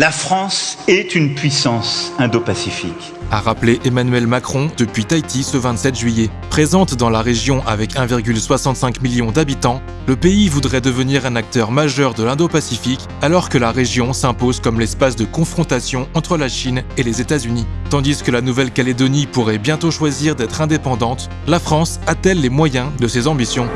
La France est une puissance indo-pacifique. A rappelé Emmanuel Macron depuis Tahiti ce 27 juillet. Présente dans la région avec 1,65 million d'habitants, le pays voudrait devenir un acteur majeur de l'Indo-Pacifique alors que la région s'impose comme l'espace de confrontation entre la Chine et les États-Unis. Tandis que la Nouvelle-Calédonie pourrait bientôt choisir d'être indépendante, la France a-t-elle les moyens de ses ambitions?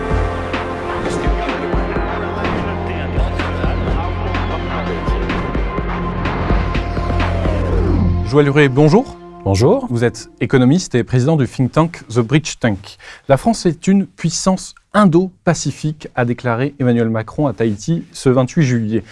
Joël Huré, bonjour. Bonjour. Vous êtes économiste et président du think tank The Bridge Tank. La France est une puissance indo-pacifique, a déclaré Emmanuel Macron à Tahiti ce 28 juillet.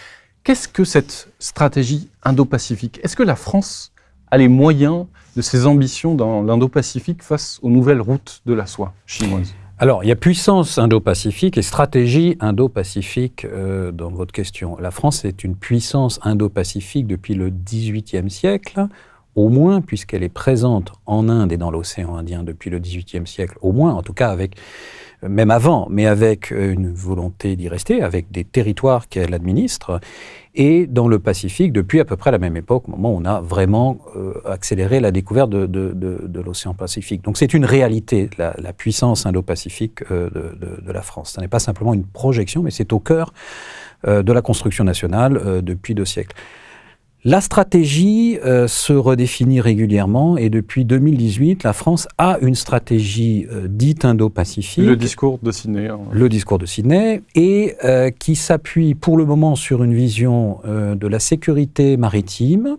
Qu'est-ce que cette stratégie indo-pacifique? Est-ce que la France a les moyens de ses ambitions dans l'Indo-Pacifique face aux nouvelles routes de la soie chinoise? Alors, il y a puissance indo-pacifique et stratégie indo-pacifique euh, dans votre question. La France est une puissance indo-pacifique depuis le XVIIIe siècle au moins, puisqu'elle est présente en Inde et dans l'océan Indien depuis le XVIIIe siècle, au moins, en tout cas avec, même avant, mais avec une volonté d'y rester, avec des territoires qu'elle administre, et dans le Pacifique depuis à peu près la même époque, au moment où on a vraiment euh, accéléré la découverte de, l'océan Pacifique. Donc c'est une réalité, la, puissance indo-pacifique euh, de, la France. Ce n'est pas simplement une projection, mais c'est au cœur euh, de la construction nationale depuis deux siècles. La stratégie euh, se redéfinit régulièrement et depuis 2018, la France a une stratégie euh, dite indo-pacifique. Le discours de Sydney. Hein. Le discours de Sydney et euh, qui s'appuie pour le moment sur une vision de la sécurité maritime,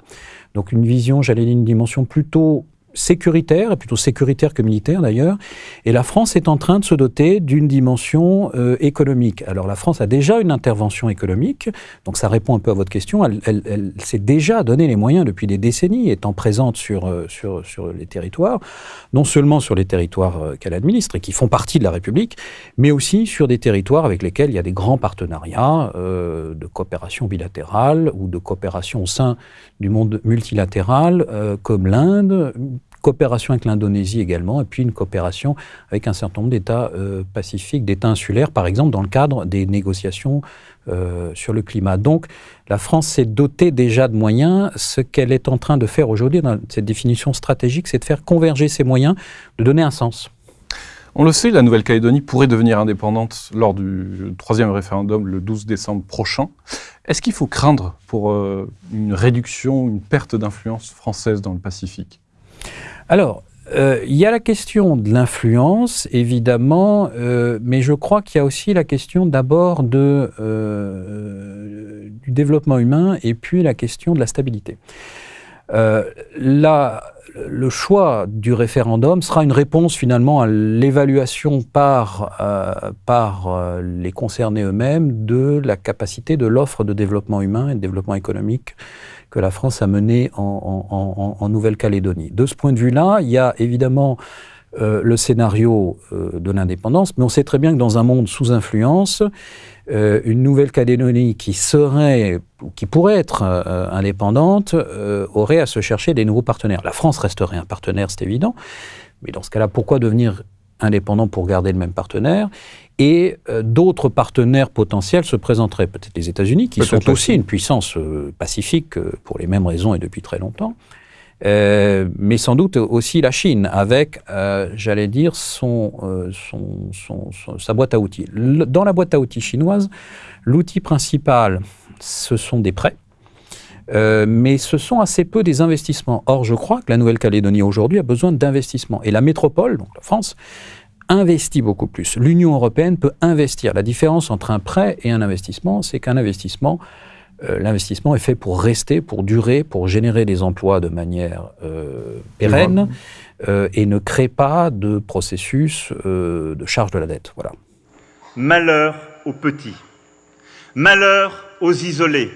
donc une vision, j'allais dire, une dimension plutôt sécuritaire, plutôt sécuritaire que militaire d'ailleurs, et la France est en train de se doter d'une dimension euh, économique. Alors la France a déjà une intervention économique, donc ça répond un peu à votre question, elle, s'est déjà donné les moyens depuis des décennies, étant présente sur, euh, sur, sur les territoires, non seulement sur les territoires euh, qu'elle administre et qui font partie de la République, mais aussi sur des territoires avec lesquels il y a des grands partenariats de coopération bilatérale ou de coopération au sein du monde multilatéral, comme l'Inde, coopération avec l'Indonésie également, et puis une coopération avec un certain nombre d'États euh, pacifiques, d'États insulaires, par exemple dans le cadre des négociations euh, sur le climat. Donc la France s'est dotée déjà de moyens. Ce qu'elle est en train de faire aujourd'hui dans cette définition stratégique, c'est de faire converger ces moyens, de donner un sens. On le sait, la Nouvelle-Calédonie pourrait devenir indépendante lors du troisième référendum le 12 décembre prochain. Est-ce qu'il faut craindre pour euh, une réduction, une perte d'influence française dans le Pacifique? Alors, euh, il y a la question de l'influence, évidemment, euh, mais je crois qu'il y a aussi la question d'abord euh, du développement humain et puis la question de la stabilité. Là, le choix du référendum sera une réponse finalement à l'évaluation par, par les concernés eux-mêmes de la capacité de l'offre de développement humain et de développement économique que la France a menée en, Nouvelle-Calédonie. De ce point de vue-là, il y a évidemment euh, le scénario euh, de l'indépendance, mais on sait très bien que dans un monde sous influence, euh, une Nouvelle-Calédonie qui serait, qui pourrait être indépendante, aurait à se chercher des nouveaux partenaires. La France resterait un partenaire, c'est évident, mais dans ce cas-là, pourquoi devenir indépendant pour garder le même partenaire et euh, d'autres partenaires potentiels se présenteraient, peut-être les États-Unis, qui sont aussi une puissance pacifique pour les mêmes raisons et depuis très longtemps, euh, mais sans doute aussi la Chine, avec, euh, j'allais dire, son, euh, son, son, son, sa boîte à outils. Le, dans la boîte à outils chinoise, l'outil principal, ce sont des prêts. Euh, mais ce sont assez peu des investissements. Or, je crois que la Nouvelle-Calédonie aujourd'hui a besoin d'investissements. Et la métropole, donc la France, investit beaucoup plus. L'Union européenne peut investir. La différence entre un prêt et un investissement, c'est qu'un investissement, euh, l'investissement est fait pour rester, pour durer, pour générer des emplois de manière euh, pérenne euh, et ne crée pas de processus euh, de charge de la dette. Voilà. Malheur aux petits, malheur aux isolés,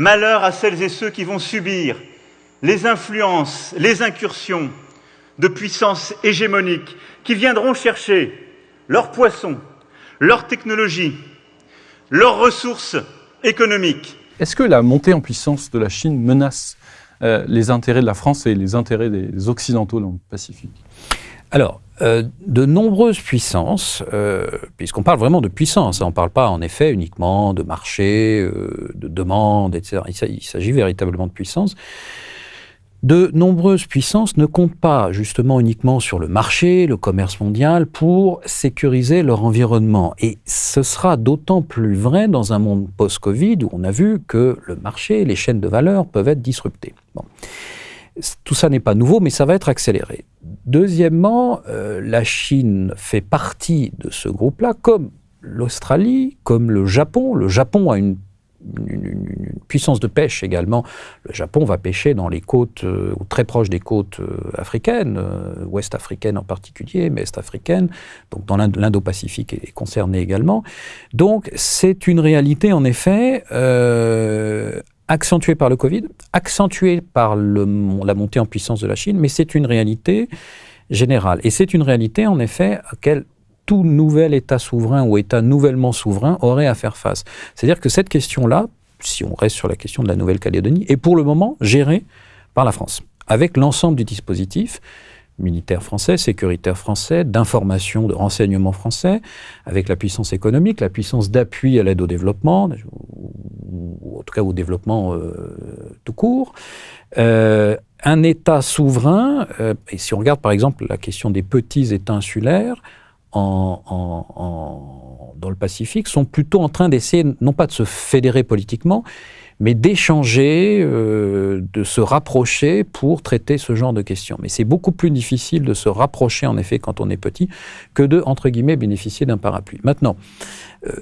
malheur à celles et ceux qui vont subir les influences, les incursions de puissances hégémoniques qui viendront chercher leurs poissons, leurs technologies, leurs ressources économiques. Est-ce que la montée en puissance de la Chine menace euh, les intérêts de la France et les intérêts des Occidentaux dans le Pacifique? Alors, euh, de nombreuses puissances, euh, puisqu'on parle vraiment de puissance, hein, on ne parle pas en effet uniquement de marché, euh, de demande, etc. Il s'agit véritablement de puissance. De nombreuses puissances ne comptent pas justement uniquement sur le marché, le commerce mondial, pour sécuriser leur environnement. Et ce sera d'autant plus vrai dans un monde post-Covid où on a vu que le marché, les chaînes de valeur peuvent être disruptées. Tout ça n'est pas nouveau, mais ça va être accéléré. Deuxièmement, euh, la Chine fait partie de ce groupe-là, comme l'Australie, comme le Japon. Le Japon a une, puissance de pêche également. Le Japon va pêcher dans les côtes, euh, ou très proche des côtes euh, africaines, ouest africaines en particulier, mais est africaines. Donc dans l'Indo-Pacifique est, concerné également. Donc c'est une réalité en effet accentué par le Covid, accentué par la montée en puissance de la Chine, mais c'est une réalité générale. Et c'est une réalité, en effet, à laquelle tout nouvel État souverain ou État nouvellement souverain aurait à faire face. C'est-à-dire que cette question-là, si on reste sur la question de la Nouvelle-Calédonie, est pour le moment gérée par la France, avec l'ensemble du dispositif militaire français, sécuritaire français, d'information, de renseignement français, avec la puissance économique, la puissance d'appui à l'aide au développement, ou en tout cas au développement euh, tout court. Euh, un État souverain, euh, et si on regarde par exemple la question des petits États insulaires en, en, dans le Pacifique, sont plutôt en train d'essayer, non pas de se fédérer politiquement, mais d'échanger, euh, de se rapprocher pour traiter ce genre de questions. Mais c'est beaucoup plus difficile de se rapprocher, en effet, quand on est petit, que de, entre guillemets, bénéficier d'un parapluie. Maintenant, euh,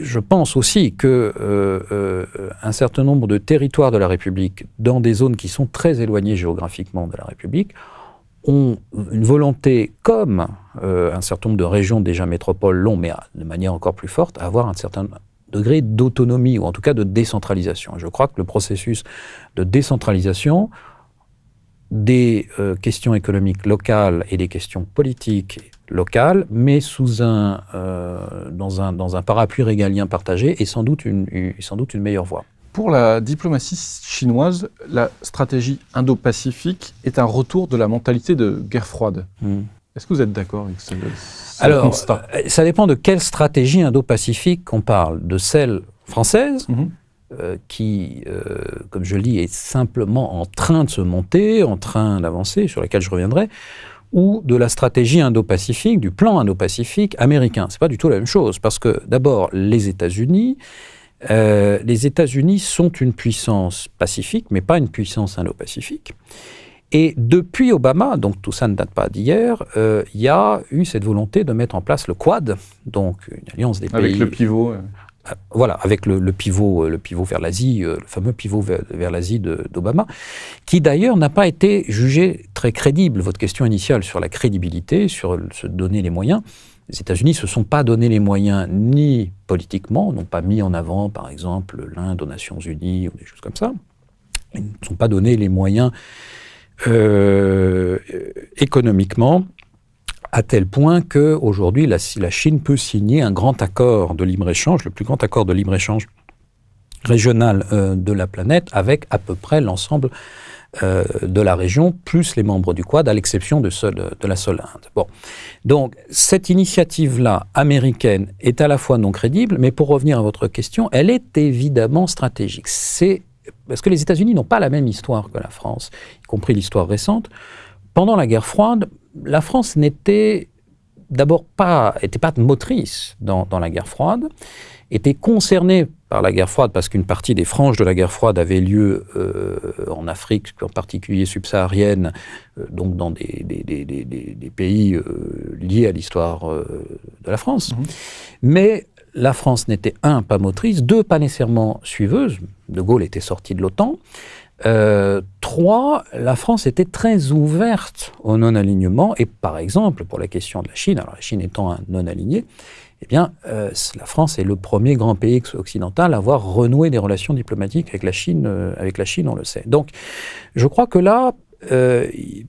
je pense aussi que euh, un certain nombre de territoires de la République, dans des zones qui sont très éloignées géographiquement de la République, ont une volonté, comme un certain nombre de régions déjà métropoles l'ont, mais de manière encore plus forte, à avoir un certain degré d'autonomie, ou en tout cas de décentralisation. Je crois que le processus de décentralisation des euh, questions économiques locales et des questions politiques locales, mais sous un, euh, dans, un, parapluie régalien partagé, est sans doute une meilleure voie. Pour la diplomatie chinoise, la stratégie indo-pacifique est un retour de la mentalité de guerre froide. Hmm. Est-ce que vous êtes d'accord avec ce, Alors, constat? euh, ça dépend de quelle stratégie indo-pacifique on parle. De celle française, mhm. euh, qui, euh, comme je le dis, est simplement en train de se monter, en train d'avancer, sur laquelle je reviendrai, ou de la stratégie indo-pacifique, du plan indo-pacifique américain. C'est pas du tout la même chose, parce que d'abord, les États-Unis, les États-Unis sont une puissance pacifique, mais pas une puissance indo-pacifique. Et depuis Obama, donc tout ça ne date pas d'hier, euh, il y a eu cette volonté de mettre en place le Quad, donc une alliance des pays. Avec le pivot. Euh, voilà, avec le, pivot, le pivot vers l'Asie, euh, le fameux pivot vers, l'Asie d'Obama, qui d'ailleurs n'a pas été jugé très crédible. Votre question initiale sur la crédibilité, sur se donner les moyens, les États-Unis ne se sont pas donné les moyens ni politiquement, n'ont pas mis en avant, par exemple, l'Inde aux Nations Unies ou des choses comme ça. Ils ne sont pas donné les moyens euh, économiquement, à tel point qu'aujourd'hui, la, la Chine peut signer un grand accord de libre-échange, le plus grand accord de libre-échange régional euh, de la planète, avec à peu près l'ensemble euh, de la région, plus les membres du Quad, à l'exception de, la seule Inde. Bon. Donc, cette initiative-là, américaine, est à la fois non crédible, mais pour revenir à votre question, elle est évidemment stratégique. C'est parce que les États-Unis n'ont pas la même histoire que la France, y compris l'histoire récente. Pendant la guerre froide, la France n'était d'abord pas, pas motrice dans, la guerre froide, était concernée par la guerre froide parce qu'une partie des franges de la guerre froide avait lieu euh, en Afrique, en particulier subsaharienne, euh, donc dans des, des, pays euh, liés à l'histoire de la France. Mmh. Mais la France n'était, un, pas motrice, deux, pas nécessairement suiveuse. De Gaulle était sorti de l'OTAN. Euh, trois, la France était très ouverte au non-alignement. Et par exemple, pour la question de la Chine, alors la Chine étant un non-aligné, eh bien, euh, la France est le premier grand pays occidental à avoir renoué des relations diplomatiques avec la Chine, euh, avec la Chine, on le sait. Donc, je crois que là,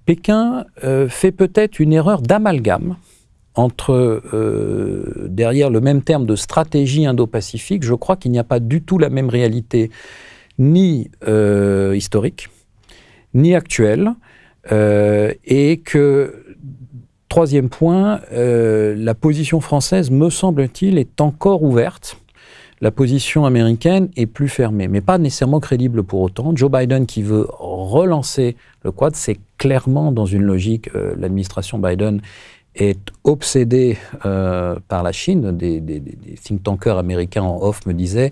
Pékin fait peut-être une erreur d'amalgame entre euh, derrière le même terme de stratégie indo-pacifique, je crois qu'il n'y a pas du tout la même réalité, ni euh, historique, ni actuelle, euh, et que troisième point, euh, la position française, me semble-t-il, est encore ouverte. La position américaine est plus fermée, mais pas nécessairement crédible pour autant. Joe Biden qui veut relancer le Quad, c'est clairement dans une logique, l'administration Biden est obsédée par la Chine. Des, des, des, think tankers américains en off me disaient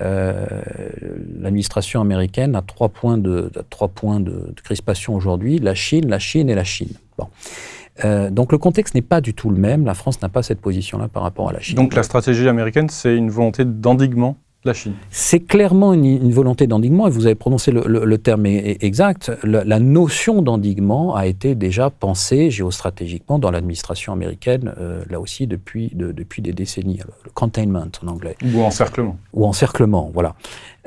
euh, l'administration américaine a trois points de, trois points crispation aujourd'hui la Chine, la Chine et la Chine. Bon. Euh, donc le contexte n'est pas du tout le même. La France n'a pas cette position-là par rapport à la Chine. Donc la stratégie américaine, c'est une volonté d'endiguement de la Chine C'est clairement une, une volonté d'endiguement, et vous avez prononcé le, le, le terme exact. La, la notion d'endiguement a été déjà pensée géostratégiquement dans l'administration américaine, euh, là aussi depuis, de, depuis des décennies. Le containment en anglais. Ou encerclement. Ou encerclement, voilà.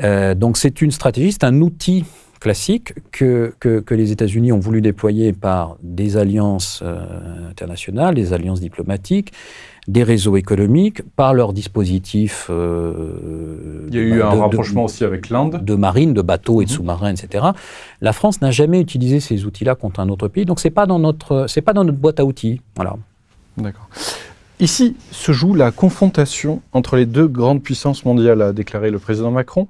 Euh, donc c'est une stratégie, c'est un outil classique que, que, que les États-Unis ont voulu déployer par des alliances euh, internationales, des alliances diplomatiques, des réseaux économiques, par leurs dispositifs. Euh, Il y a eu de, un rapprochement de, aussi avec l'Inde. De marine, de bateaux et de mmh. sous-marins, etc. La France n'a jamais utilisé ces outils-là contre un autre pays, donc c'est pas dans notre, pas dans notre boîte à outils. Voilà. D'accord. Ici se joue la confrontation entre les deux grandes puissances mondiales, a déclaré le président Macron.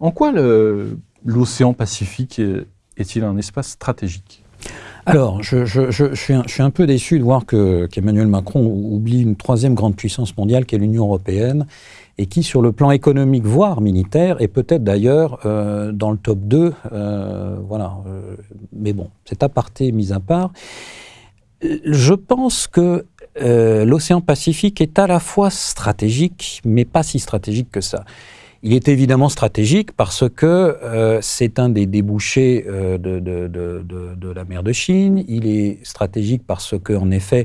En quoi le l'océan Pacifique est-il un espace stratégique? Alors, je, suis un, peu déçu de voir qu'Emmanuel qu Macron oublie une troisième grande puissance mondiale qui est l'Union européenne et qui, sur le plan économique, voire militaire, est peut-être d'ailleurs euh, dans le top 2. Euh, voilà. Euh, mais bon, c'est aparté mis à part. Je pense que l'océan Pacifique est à la fois stratégique, mais pas si stratégique que ça. Il est évidemment stratégique parce que euh, c'est un des débouchés euh, de, la mer de Chine. Il est stratégique parce que, en effet,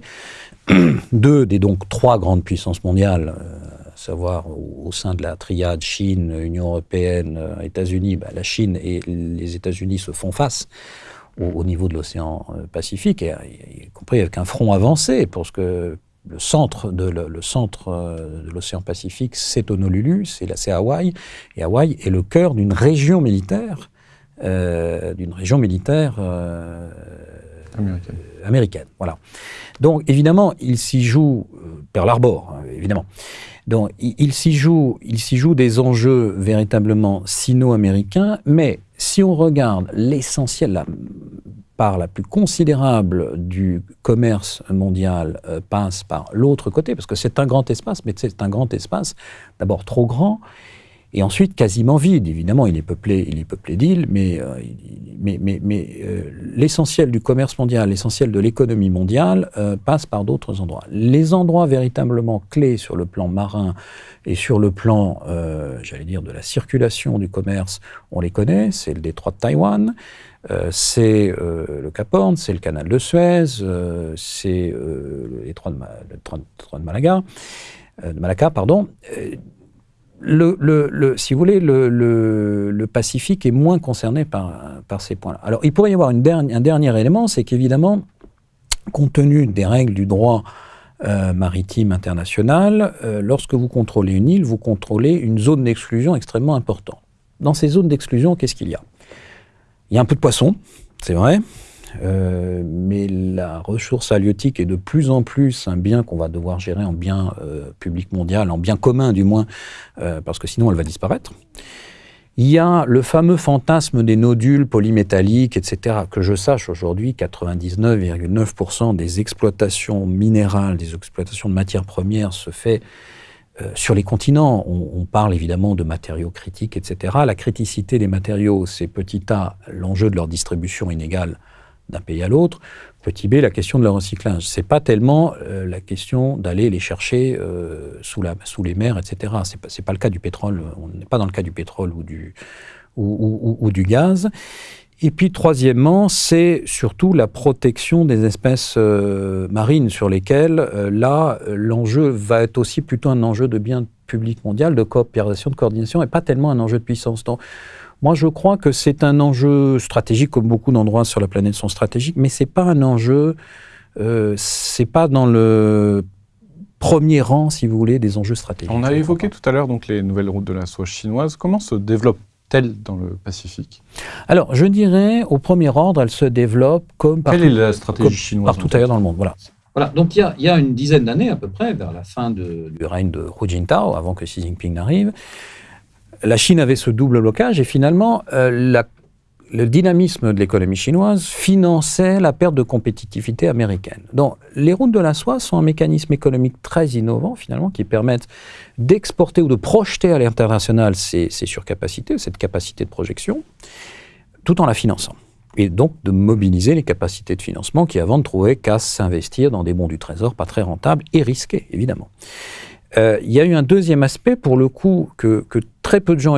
deux des donc trois grandes puissances mondiales, euh, à savoir au, sein de la triade Chine, Union européenne, États-Unis, bah, la Chine et les États-Unis se font face au, au niveau de l'océan Pacifique, y compris avec un front avancé, parce que le centre de le, le centre euh, de l'océan Pacifique, c'est Honolulu, c'est Hawaï, et Hawaï est le cœur d'une région militaire, euh, d'une région militaire euh, américaine. américaine. Voilà. Donc évidemment, il s'y joue Pearl Harbor, hein, évidemment. Donc il, il s'y joue, il s'y joue des enjeux véritablement sino-américains, mais si on regarde l'essentiel, la part la plus considérable du commerce mondial euh, passe par l'autre côté, parce que c'est un grand espace, mais c'est un grand espace d'abord trop grand, et ensuite quasiment vide. Évidemment, il est peuplé, il est peuplé d'îles, mais, euh, mais, mais, mais euh, l'essentiel du commerce mondial, l'essentiel de l'économie mondiale euh, passe par d'autres endroits. Les endroits véritablement clés sur le plan marin et sur le plan, j'allais dire, de la circulation du commerce, on les connaît, c'est le détroit de Taïwan, c'est le Cap Horn, c'est le canal de Suez, c'est le détroit de, Malaga, de Malacca, pardon. Le, le, le, si vous voulez, le, Pacifique est moins concerné par, ces points-là. Alors, il pourrait y avoir un dernier élément, c'est qu'évidemment, compte tenu des règles du droit euh, maritime international, euh, lorsque vous contrôlez une île, vous contrôlez une zone d'exclusion extrêmement importante. Dans ces zones d'exclusion, qu'est-ce qu'il y a? Il y a un peu de poisson, c'est vrai, euh, mais la ressource halieutique est de plus en plus un bien qu'on va devoir gérer en bien euh, public mondial, en bien commun du moins, euh, parce que sinon elle va disparaître. Il y a le fameux fantasme des nodules polymétalliques, etc., que je sache aujourd'hui, 99,9% des exploitations minérales, des exploitations de matières premières se fait sur les continents. On, on, parle évidemment de matériaux critiques, etc. La criticité des matériaux, c'est petit a, l'enjeu de leur distribution inégale d'un pays à l'autre. Petit b, la question de leur recyclage. C'est pas tellement euh, la question d'aller les chercher euh, sous, la, sous les mers, etc. C'est pas, pas le cas du pétrole. On n'est pas dans le cas du pétrole ou du, ou, du gaz. Et puis, troisièmement, c'est surtout la protection des espèces euh, marines sur lesquelles, là, l'enjeu va être aussi plutôt un enjeu de bien public mondial, de coopération, de coordination, et pas tellement un enjeu de puissance. Moi, je crois que c'est un enjeu stratégique, comme beaucoup d'endroits sur la planète sont stratégiques, mais c'est pas un enjeu, euh, c'est pas dans le premier rang, si vous voulez, des enjeux stratégiques. On a évoqué tout à l'heure donc les nouvelles routes de la soie chinoise. Comment se développe telle dans le Pacifique? Alors, je dirais, au premier ordre, elle se développe comme partout, Quelle est la stratégie chinoise partout ailleurs dans le monde. Voilà. Voilà, donc il y, a, il y a une dizaine d'années à peu près, vers la fin de- du règne de Hu Jintao, avant que Xi Jinping n'arrive, la Chine avait ce double blocage et finalement, euh, le dynamisme de l'économie chinoise finançait la perte de compétitivité américaine. Donc, les routes de la soie sont un mécanisme économique très innovant, finalement, qui permettent d'exporter ou de projeter à l'international ces, ces surcapacités, cette capacité de projection, tout en la finançant. Et donc de mobiliser les capacités de financement qui, avant, ne trouvaient qu'à s'investir dans des bons du trésor pas très rentables et risqués, évidemment. Euh, il y a eu un deuxième aspect, pour le coup, que, très peu de gens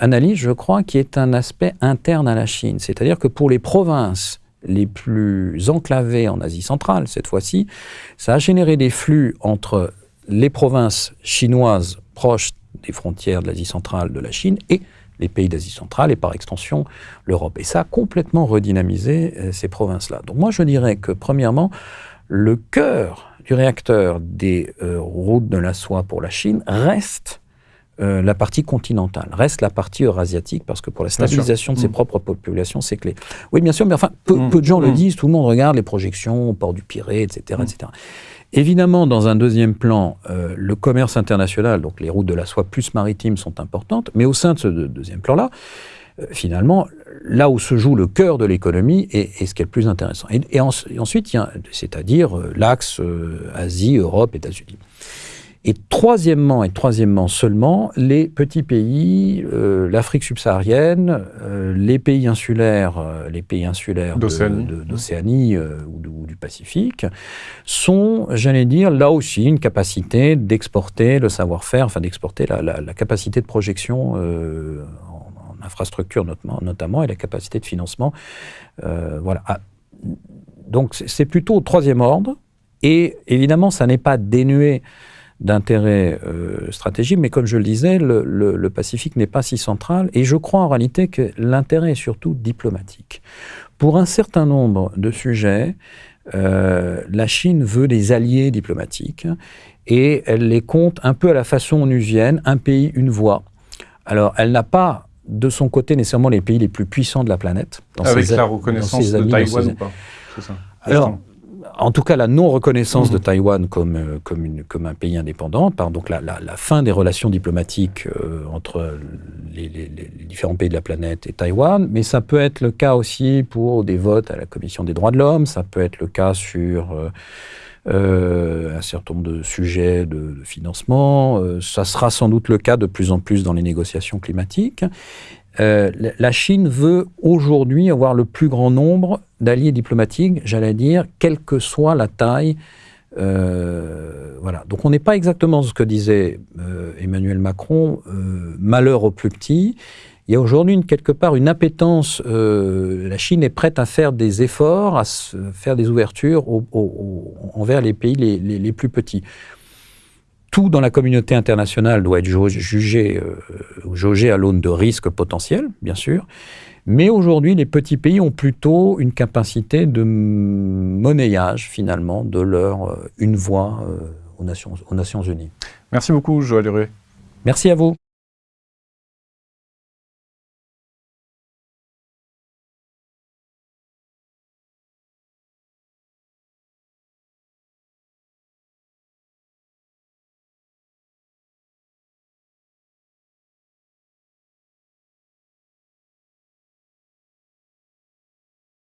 analysent, je crois, qui est un aspect interne à la Chine. C'est-à-dire que pour les provinces les plus enclavées en Asie centrale, cette fois-ci, ça a généré des flux entre les provinces chinoises proches des frontières de l'Asie centrale de la Chine et les pays d'Asie centrale et par extension l'Europe. Et ça a complètement redynamisé euh, ces provinces-là. Donc moi je dirais que premièrement, le cœur du réacteur des euh, routes de la soie pour la Chine reste euh, la partie continentale, reste la partie eurasiatique, parce que pour la stabilisation de ses Mm. propres populations, c'est clé. Oui, bien sûr, mais enfin, peu, Mm. peu de gens le Mm. disent, tout le monde regarde les projections au port du Pirée, etc. Etc. Évidemment, dans un deuxième plan, euh, le commerce international, donc les routes de la soie plus maritimes sont importantes, mais au sein de ce deux- deuxième plan-là, finalement, là où se joue le cœur de l'économie est, est ce qui est le plus intéressant. Et, et en- et ensuite, c'est-à-dire euh, l'axe euh, Asie, Europe, États-Unis. Et troisièmement, et troisièmement seulement, les petits pays, euh, l'Afrique subsaharienne, euh, les pays insulaires, euh, les pays insulaires D'Océanie. euh, ou, du- ou du Pacifique, sont, j'allais dire, là aussi une capacité d'exporter le savoir-faire, enfin d'exporter la, la- la capacité de projection euh, en, en infrastructure notamment, et la capacité de financement. euh, voilà. Ah, donc c'est plutôt au troisième ordre, et évidemment, ça n'est pas dénué d'intérêt euh, stratégique, mais comme je le disais, le Pacifique n'est pas si central, et je crois en réalité que l'intérêt est surtout diplomatique. Pour un certain nombre de sujets, euh, la Chine veut des alliés diplomatiques, et elle les compte un peu à la façon onusienne, un pays, une voix. Alors, elle n'a pas de son côté nécessairement les pays les plus puissants de la planète. dans Avec ses- la reconnaissance de Taïwan ses- ou pas ça. Alors, en tout cas, la non-reconnaissance de Taïwan comme, euh, comme, une- comme un pays indépendant, par donc la, la- la fin des relations diplomatiques euh, entre les, les- les- les différents pays de la planète et Taïwan, mais ça peut être le cas aussi pour des votes à la Commission des droits de l'homme, ça peut être le cas sur euh, un certain nombre de sujets de, financement, euh, ça sera sans doute le cas de plus en plus dans les négociations climatiques. Euh, la- Chine veut aujourd'hui avoir le plus grand nombre d'alliés diplomatiques, j'allais dire, quelle que soit la taille. Euh, voilà. Donc on n'est pas exactement ce que disait euh, Emmanuel Macron, euh, malheur aux plus petits. Il y a aujourd'hui quelque part une appétence. euh, la Chine est prête à faire des efforts, à se- faire des ouvertures au- au- au- envers les pays les, les- les plus petits. Tout dans la communauté internationale doit être jugé euh, jaugé à l'aune de risques potentiels, bien sûr. Mais aujourd'hui, les petits pays ont plutôt une capacité de monnayage, finalement, de leur euh, une voix aux, Nations, aux Nations Unies. Merci beaucoup, Joël Huré. Merci à vous.